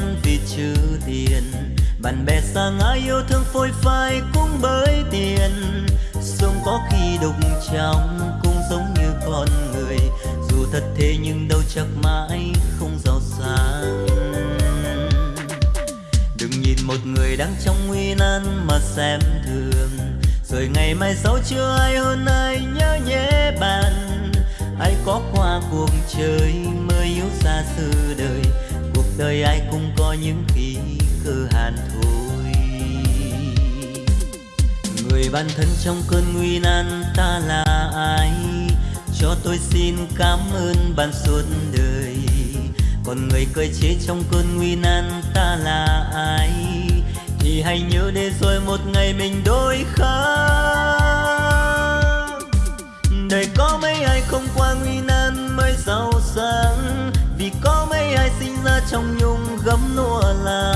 bon vì chữ tiền. Bạn bè xa ngã yêu thương phôi phai cũng bởi tiền. Sông có khi đục trong cũng giống như con người. Dù thật thế nhưng đâu chắc mãi không giàu sang. Đừng nhìn một người đang trong nguy nan mà xem thường. Rồi ngày mai sau chưa ai hơn ai nhớ nhé bạn. Ai có qua cuộc chơi mới yếu xa xứ đời đời ai cũng có những khi cơ hàn thôi. Người bạn thân trong cơn nguy nan ta là ai? Cho tôi xin cảm ơn bạn suốt đời. Còn người cười chế trong cơn nguy nan ta là ai? Thì hãy nhớ để rồi một ngày mình đôi khác đời có mấy ai không qua nguy nan? Trong nhung gấm nua là,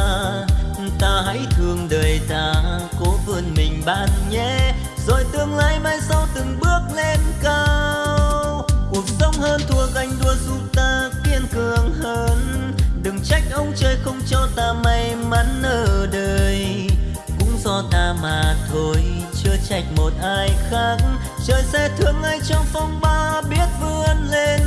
ta hãy thương đời ta, cố vươn mình bạn nhé. Rồi tương lai mai sau từng bước lên cao. Cuộc sống hơn thua ganh đua giúp ta kiên cường hơn. Đừng trách ông trời không cho ta may mắn ở đời. Cũng do ta mà thôi, chưa trách một ai khác. Trời sẽ thương ai trong phong ba biết vươn lên.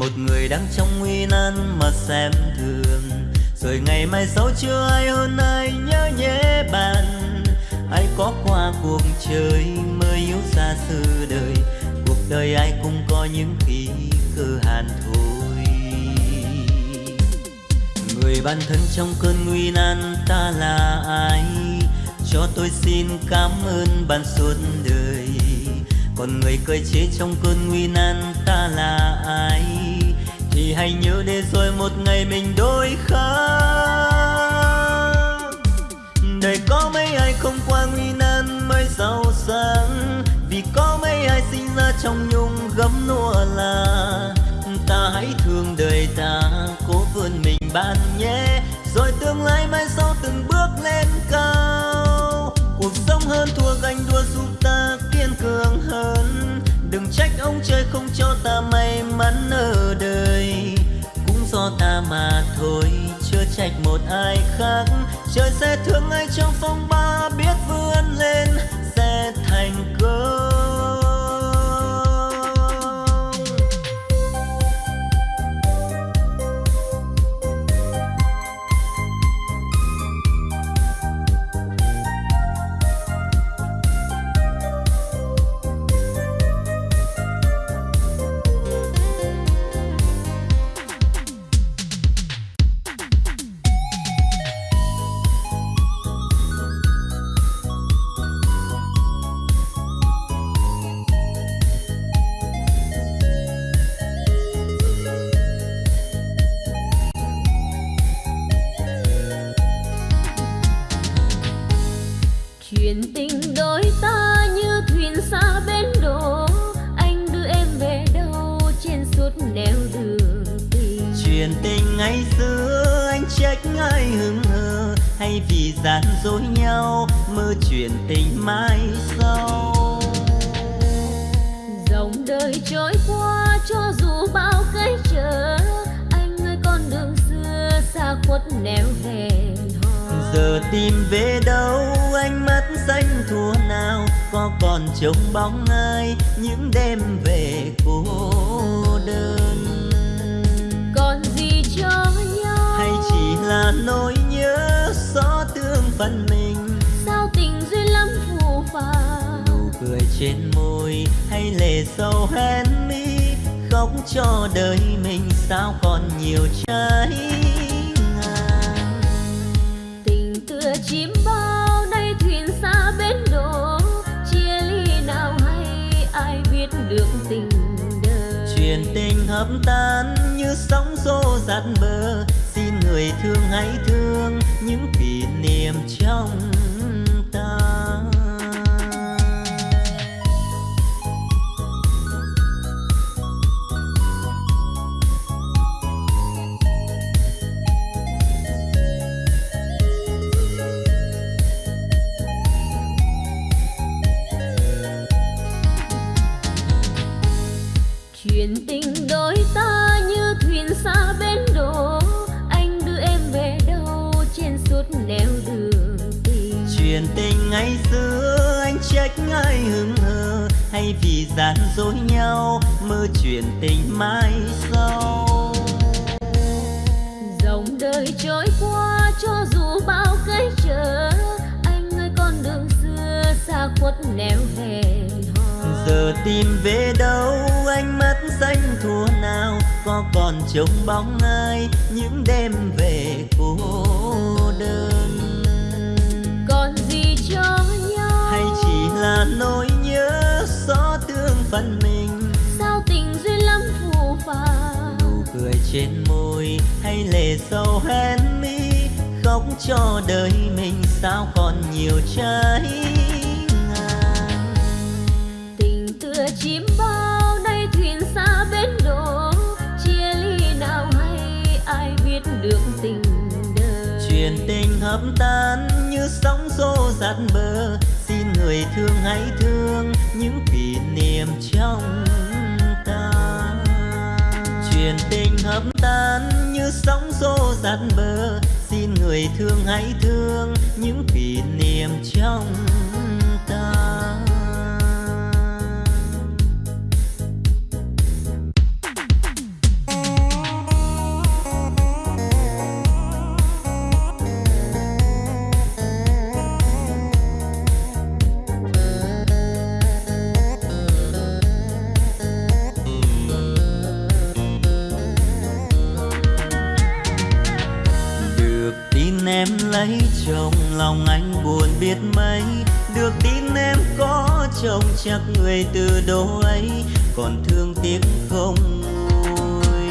Một người đang trong nguy nan mà xem thường. Rồi ngày mai sau chưa ai hơn ai nhớ nhé bạn. Ai có qua cuộc chơi mới yếu xa xứ đời. Cuộc đời ai cũng có những khi cơ hàn thôi người bạn thân trong cơn nguy nan ta là ai? Cho tôi xin cảm ơn bạn suốt đời. Còn người cười chế trong cơn nguy nan ta là ai? Thì hãy nhớ để rồi một ngày mình đôi khác đời có mấy ai không qua nguy nan mới giàu sang vì có mấy ai sinh ra trong nhung gấm nua là, ta hãy thương đời ta, cố vươn mình bạn nhé. Rồi tương lai mai sau từng bước lên cao. Cuộc sống hơn thua ganh đua giúp ta kiên cường hơn đừng trách ông trời không cho ta may mắn ở đời. Cũng do ta mà thôi, chưa trách một ai khác. Trời sẽ thương ai trong phong ba biết vươn lên, sẽ thành công gian dối nhau mơ chuyện tình mai sau. Dòng đời trôi qua cho dù bao cái trở anh ơi con đường xưa xa khuất nẻo hò. Giờ tìm về đâu ánh mắt xanh thua nào có còn trông bóng ai những đêm về cô đơn? Còn gì cho hay chỉ là nỗi nhớ xót thương phần mình? Sao tình duyên lắm phù phàng? Nụ cười trên môi hay lệ sâu hen mi? Khóc cho đời mình sao còn nhiều trái ngang? Tình tựa chim bao nay thuyền xa bến đò chia ly nào hay ai biết được tình đời? Chuyện tình hấp tan như sóng xô dạt bờ người thương hãy thương những kỷ niệm trong trên môi hay lệ sâu hen mi khóc cho đời mình sao còn nhiều trái ngang. Tình tựa chim bao nay thuyền xa bến đổ chia ly nào hay ai biết được tình đời. Chuyện tình hợp tan như sóng xô dạt bờ xin người thương hãy thương những kỷ niệm trong chuyện tình hợp tan như sóng xô dạt bờ. Xin người thương hãy thương những kỷ niệm trong em lấy chồng, lòng anh buồn biết mấy. Được tin em có chồng, chắc người từ đâu ấy còn thương tiếc không nguôi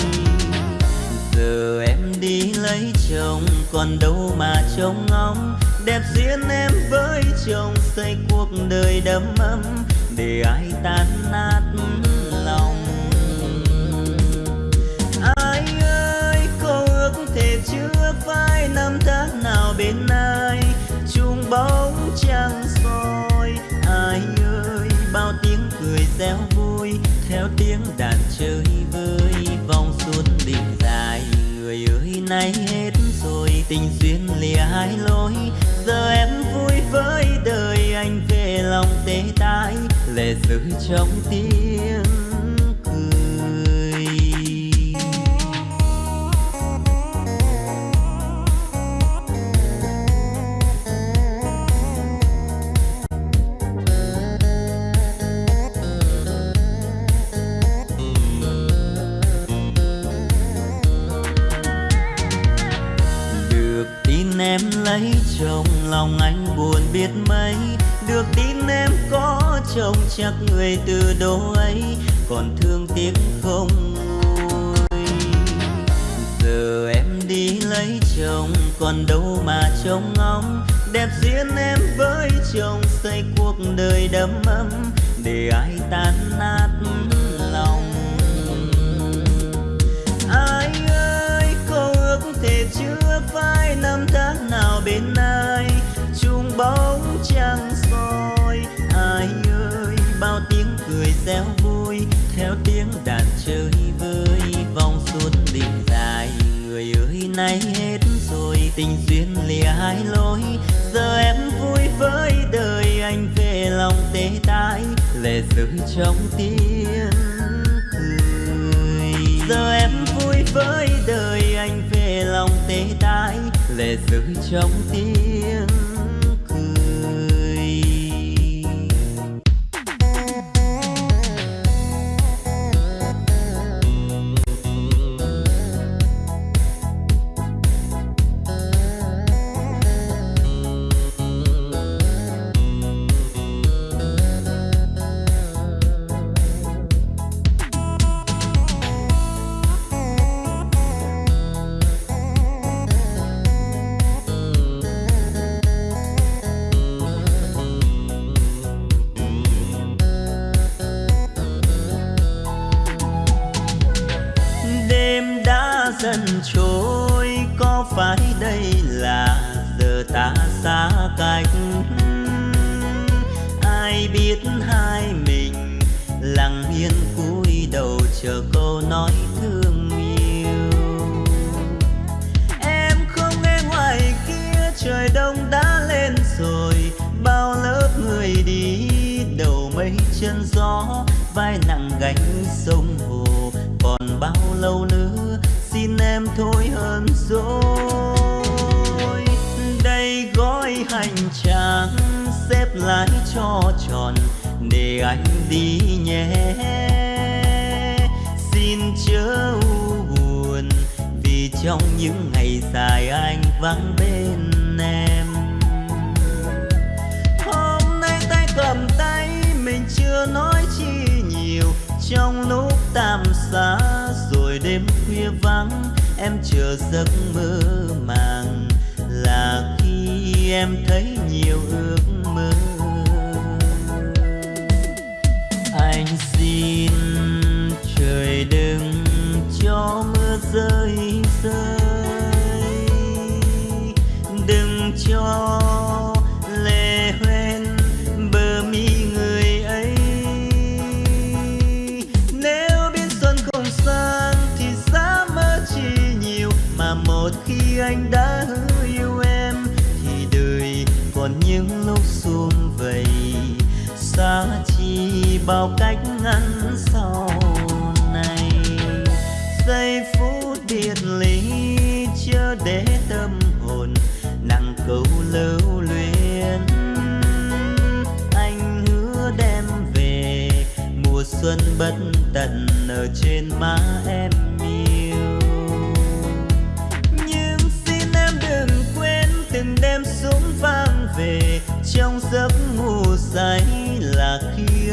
giờ em đi lấy chồng, còn đâu mà trông ngóng. Đẹp duyên em với chồng, xây cuộc đời đầm ấm. Để ai tan nát phai năm tháng nào bên ai chung bóng trăng soi. Ai ơi, bao tiếng cười reo vui, theo tiếng đàn chơi vơi. Vòng xuân đỉnh dài, người ơi, nay hết rồi. Tình duyên lìa hai lối, giờ em vui với đời anh về lòng tê tái. Lệ rơi trong tiếng trong lòng anh buồn biết mấy. Được tin em có chồng chắc người từ đó ấy. Còn thương tiếc không nguôi giờ em đi lấy chồng, còn đâu mà trông ngóng. Đẹp duyên em với chồng xây cuộc đời đầm ấm. Để ai tan nát lòng. Ai ơi, có ước thể chưa phai năm tháng nào bên ai? Chung bóng trăng soi, ai ơi? Bao tiếng cười reo vui, theo tiếng đàn chơi vơi. Vòng suốt đỉnh dài, người ơi, nay hết rồi. Tình duyên lìa hai lối, giờ em vui với đời anh về lòng tê tái. Lệ rơi trong tiếng cười. Giờ em vui với lệ rơi trong tiếng vai nặng gánh sông hồ. Còn bao lâu nữa, xin em thôi hơn rồi. Đây gói hành trang xếp lại cho tròn, để anh đi nhé. Xin chớ buồn, vì trong những ngày dài anh vắng bên trong lúc tạm xa, rồi đêm khuya vắng, em chờ giấc mơ màng là khi em thấy nhiều ước mơ. Anh xin trời đừng cho mưa rơi rơi. Đừng cho bao cách ngăn sau này. Giây phút biệt ly chưa để tâm hồn, nặng câu lưu luyến. Anh hứa đem về mùa xuân bất tận ở trên má em yêu. Nhưng xin em đừng quên từng đêm súng vang về trong giấc ngủ say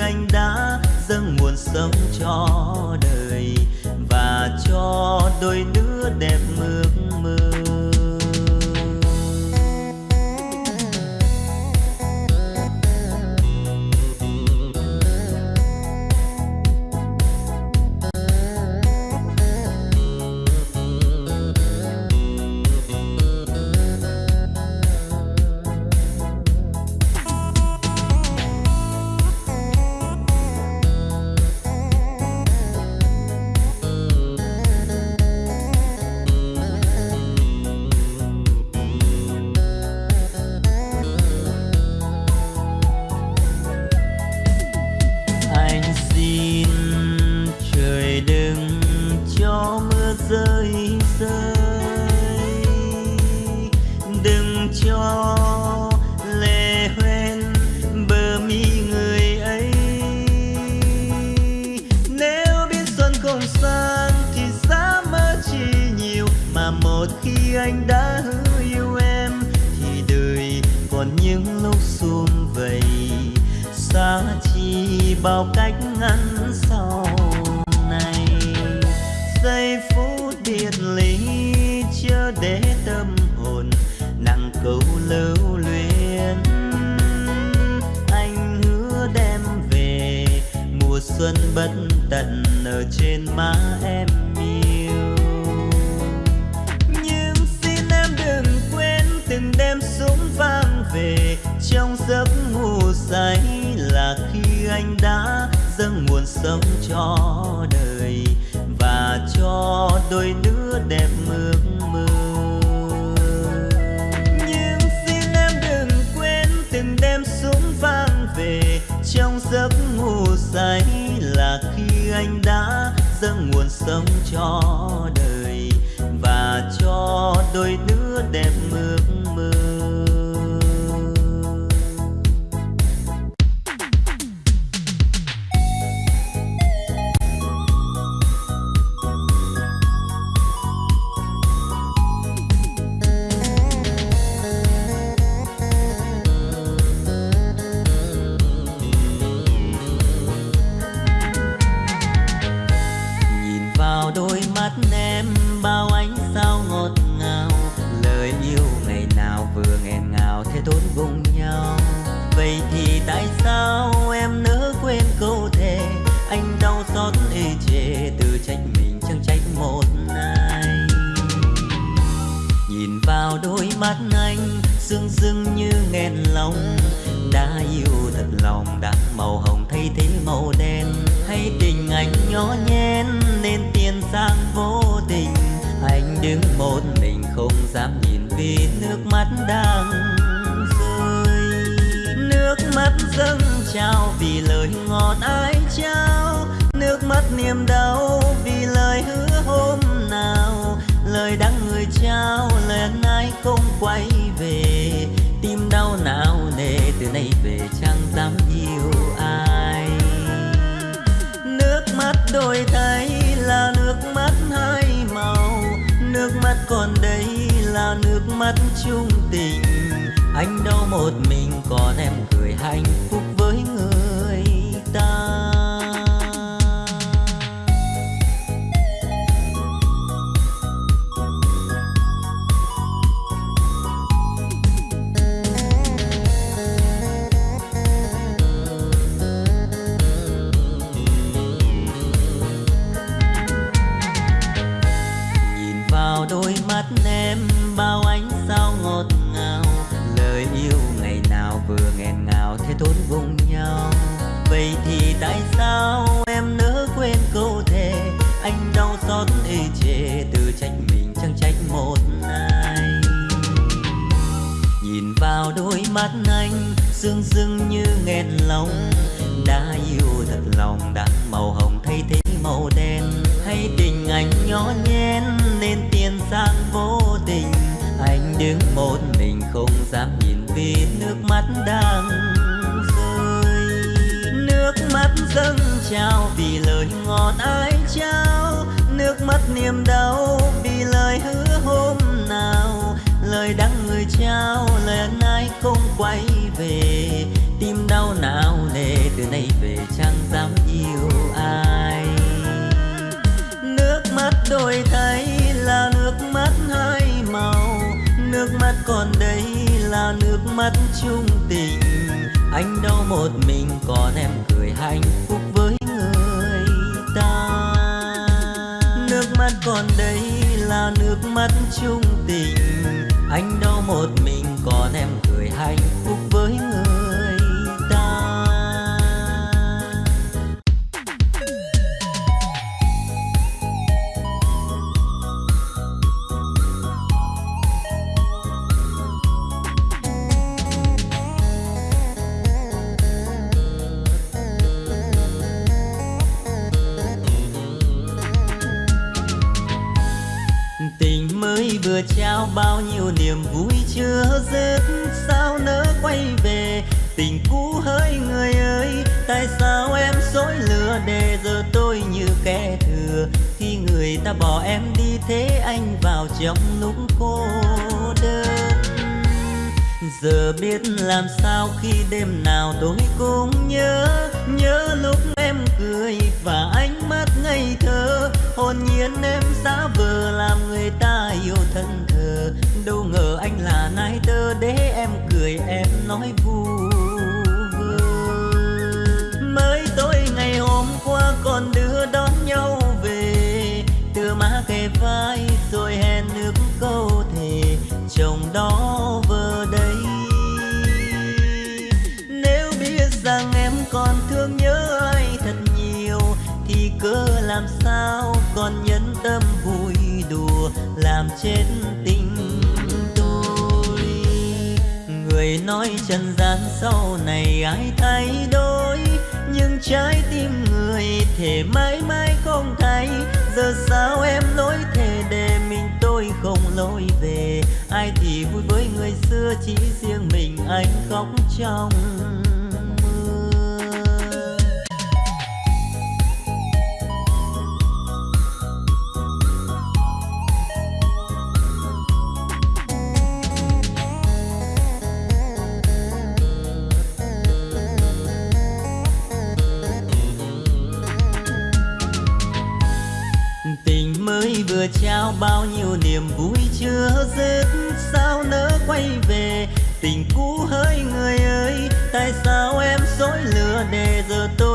anh đã dâng nguồn sống cho đời và cho đôi đứa đẹp ước xuân bất tận ở trên má em yêu. Nhưng xin em đừng quên từng đêm súng vang về, trong giấc ngủ say là khi anh đã dâng nguồn sống cho đời và cho đôi đứa cho đời và cho đôi đứa về chẳng dám yêu ai? Nước mắt đôi thay là nước mắt hai màu. Nước mắt còn đây là nước mắt chung tình. Anh đau một mình còn em cười hạnh phúc dương sương như nghẹn lòng. Đã yêu thật lòng, đã màu hồng thay thế màu đen. Hay tình anh nhỏ nhen, nên tiền sang vô tình. Anh đứng một mình không dám nhìn vì nước mắt đang rơi. Nước mắt dâng trào vì lời ngọt ai trao. Nước mắt niềm đau nay về chẳng dám yêu ai? Nước mắt đôi thay là nước mắt hai màu, nước mắt còn đây là nước mắt chung tình. Anh đau một mình còn em cười hạnh phúc với người ta. Nước mắt còn đây là nước mắt chung tình. Anh đau một mình còn em cười hạnh phúc bao nhiêu niềm vui chưa dứt, sao nỡ quay về? Tình cũ hỡi người ơi, tại sao em dối lừa để giờ tôi như kẻ thừa? Khi người ta bỏ em đi, thế anh vào trong lúc cô đơn. Giờ biết làm sao khi đêm nào tôi cũng nhớ nhớ lúc em cười và ánh mắt ngây thơ. Hồn nhiên em giả vờ làm người ta yêu thân đâu ngờ anh là nai tơ, để em cười, em nói vu vơ. Mới tối ngày hôm qua còn đưa đón nhau về, từ má kề vai rồi hẹn nước câu thề, chồng đó vừa đây. Nếu biết rằng em còn thương nhớ ai thật nhiều, thì cớ làm sao còn nhẫn tâm vui đùa, làm chết nói trần gian sau này ai thay đổi. Nhưng trái tim người thể mãi mãi không thay. Giờ sao em lối thề để mình tôi không lối về? Ai thì vui với người xưa chỉ riêng mình anh khóc trong.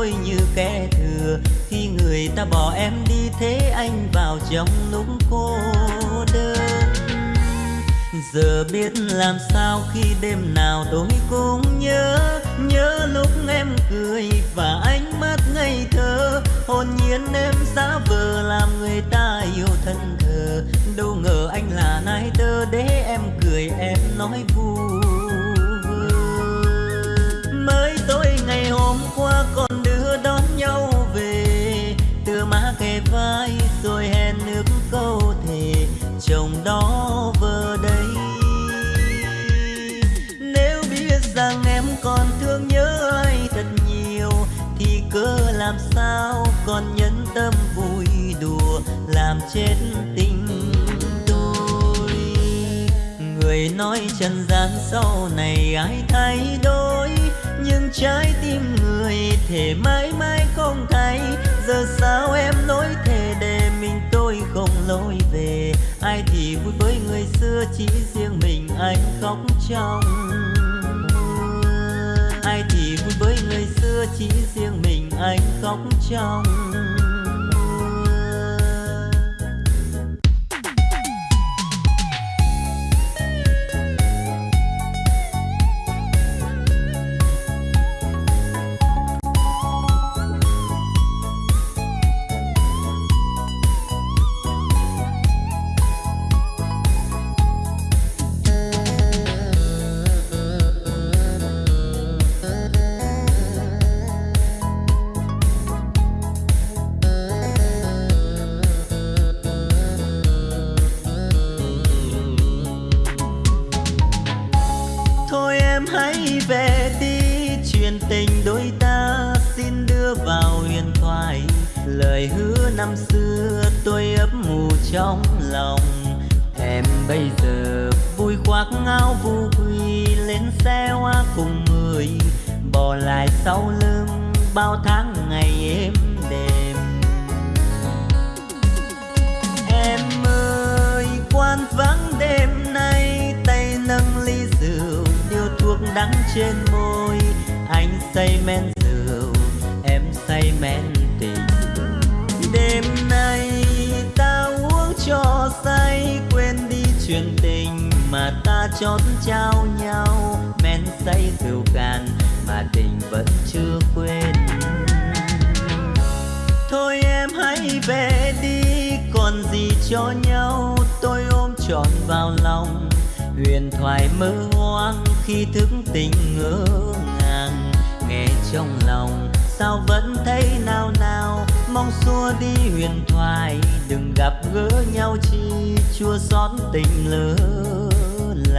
Tôi như kẻ thừa. Khi người ta bỏ em đi, thế anh vào trong lúc cô đơn. Giờ biết làm sao khi đêm nào tôi cũng nhớ nhớ lúc em cười và ánh mắt ngây thơ. Hồn nhiên em giả vờ làm người ta yêu thân thờ. Đâu ngờ anh là nai tơ để em cười, em nói vui. mới tối ngày hôm đó vừa đây. Nếu biết rằng em còn thương nhớ ai thật nhiều, thì cớ làm sao còn nhân tâm vui đùa, làm chết tình tôi. Người nói trần gian sau này ai thay đổi, nhưng trái tim người thể mãi mãi không thay. Giờ sao em nối thề để trong ai thì vui với người xưa chỉ riêng mình anh khóc trong vui khoác ngao vu quy lên xe hoa cùng người. Bỏ lại sau lưng bao tháng ngày êm đềm. Em ơi quan vắng đêm nay, tay nâng ly rượu, điếu thuốc đắng trên môi. Anh say men rượu, em say men tình. Đêm nay ta uống cho say, quên đi chuyện tình mà ta chót trao nhau. Men say rượu càn mà tình vẫn chưa quên. Thôi em hãy về đi, còn gì cho nhau. Tôi ôm trọn vào lòng, huyền thoại mơ hoang khi thức tình ngỡ ngàng. Nghe trong lòng, sao vẫn thấy nao nao? Mong xua đi huyền thoại, đừng gặp gỡ nhau chi. Chua xót tình lớn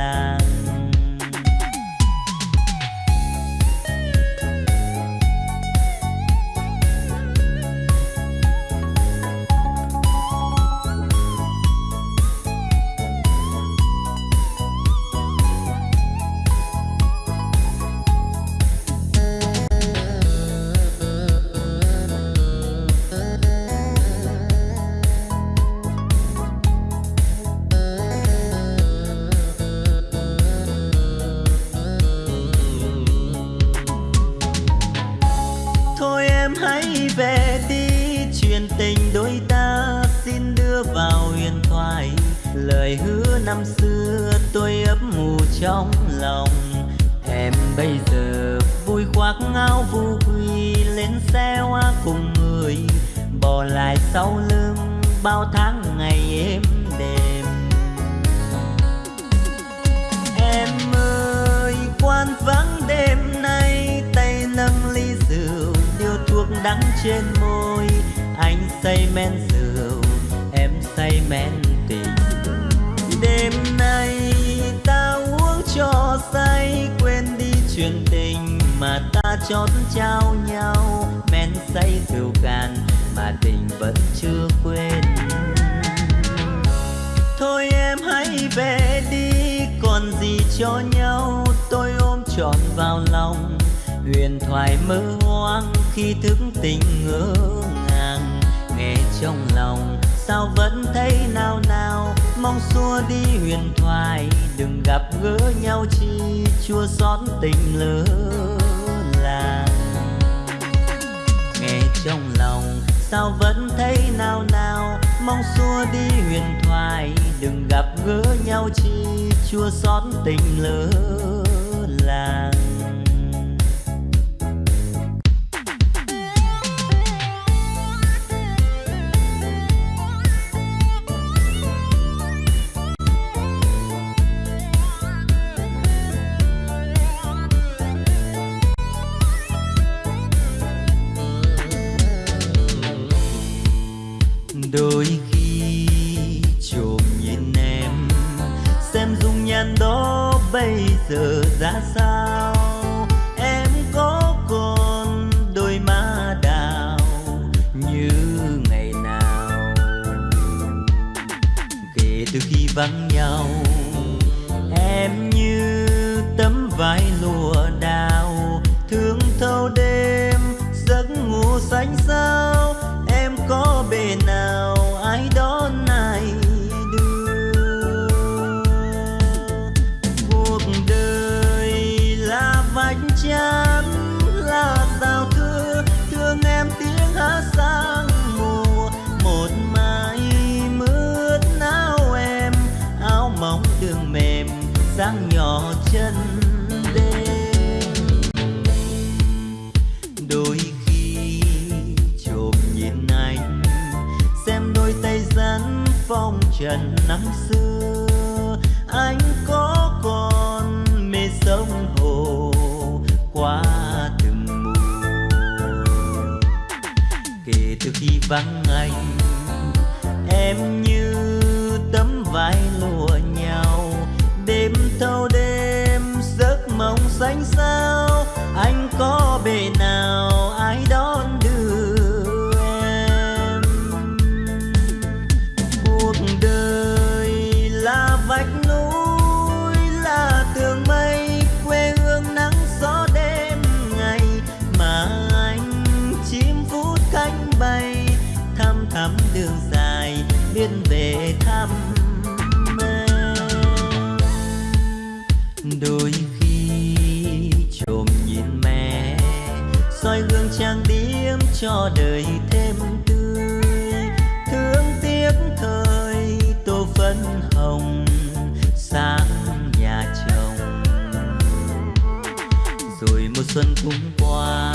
jalan anh say men rượu, em say men tình. Đêm nay ta uống cho say, quên đi chuyện tình mà ta chót trao nhau. Men say rượu cạn mà tình vẫn chưa quên. Thôi em hãy về đi, còn gì cho nhau. Tôi ôm trọn vào lòng, huyền thoại mơ hoang khi thức tình ngơ trong lòng. Sao vẫn thấy nao nao? Mong xua đi huyền thoại. Đừng gặp gỡ nhau chi chua xót tình lỡ làng. Nghe trong lòng, sao vẫn thấy nao nao? Mong xua đi huyền thoại. Đừng gặp gỡ nhau chi chua xót tình lỡ làng. Trần trang điểm cho đời thêm tươi. Thương tiếc thời tô phấn hồng sáng nhà chồng. Rồi một xuân cũng qua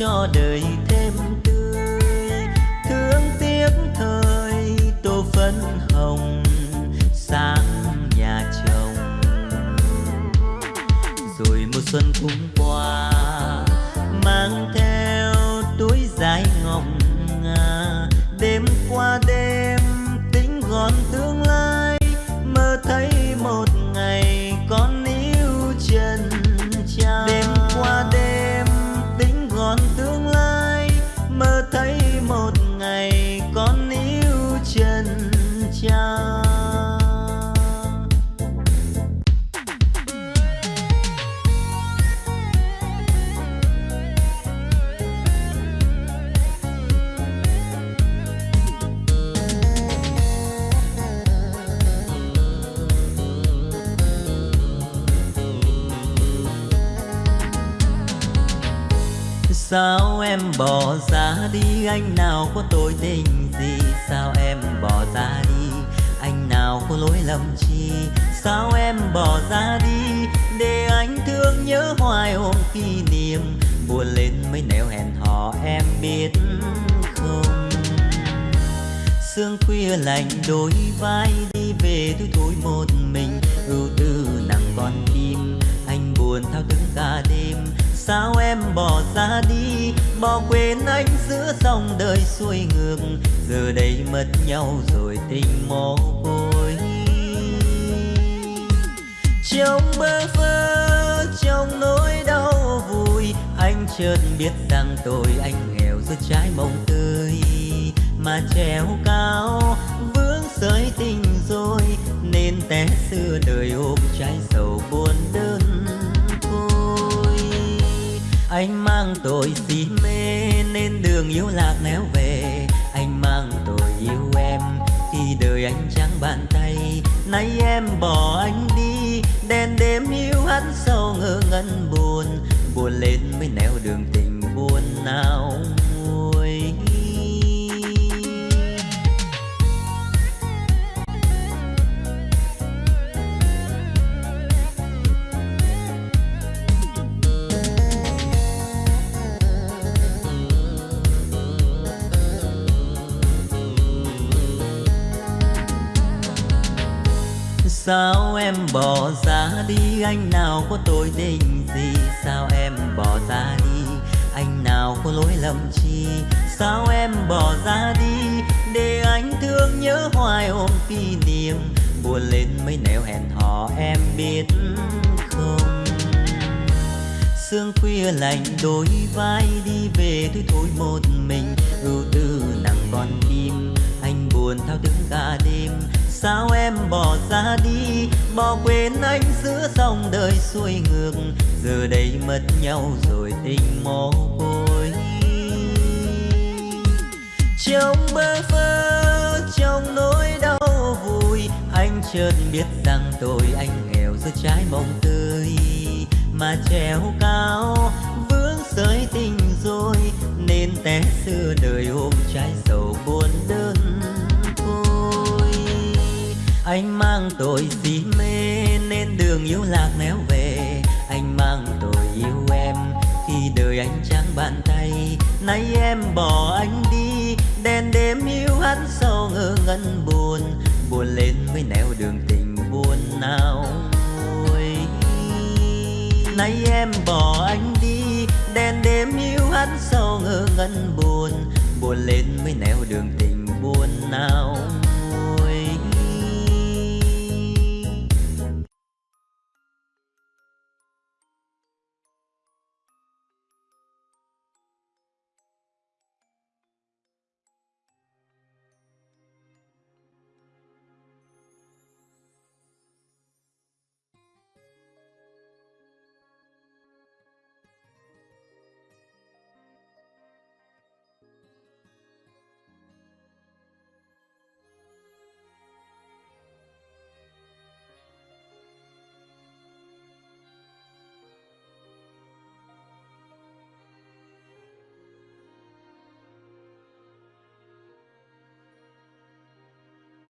cho đời Sao em bỏ ra đi? Anh nào có tội tình gì? Sao em bỏ ra đi? Anh nào có lỗi lầm chi? Sao em bỏ ra đi? Để anh thương nhớ hoài ôm kỷ niệm. Buồn lên mấy nẻo hẹn hò, em biết không? Sương khuya lạnh đôi vai, đi về tôi thôi một mình. Ưu tư nặng con tim anh buồn thao thức cả đêm sao em bỏ ra đi? Bỏ quên anh giữa dòng đời xuôi ngược. Giờ đây mất nhau rồi tình mồ côi trong bơ vơ, trong nỗi đau vui, anh chợt biết rằng tôi anh nghèo giữa trái mộng tươi. Mà treo cao, vướng sợi tình rồi, nên té xưa đời ôm trái sầu buồn đơn anh mang tội si mê nên đường yêu lạc néo về. Anh mang tội yêu em khi đời anh trắng bàn tay. Nay em bỏ anh đi, đèn đêm yêu hắn sâu ngơ ngẩn buồn. Buồn lên mới nẻo đường tình buồn nào Sao em bỏ ra đi? Anh nào có tội tình gì? Sao em bỏ ra đi? Anh nào có lỗi lầm chi? Sao em bỏ ra đi? Để anh thương nhớ hoài ôm kỷ niệm. Buồn lên mấy nẻo hẹn hò, em biết không? Sương khuya lạnh đôi vai đi về thôi thôi một mình. Ưu tư nặng con tim anh buồn thao thức cả đêm sao em bỏ ra đi? Bỏ quên anh giữa dòng đời xuôi ngược. Giờ đây mất nhau rồi tình mồ côi trong bơ vơ, trong nỗi đau vui anh chợt biết rằng tôi anh nghèo giữa trái mộng tươi. Mà treo cao, vướng sợi tình rồi, nên té xưa đời ôm trái sầu buồn đơn anh mang tội si mê nên đường yêu lạc néo về. Anh mang tội yêu em khi đời anh trắng bàn tay. Nay em bỏ anh đi, đèn đêm yêu hắn sâu ngơ ngân buồn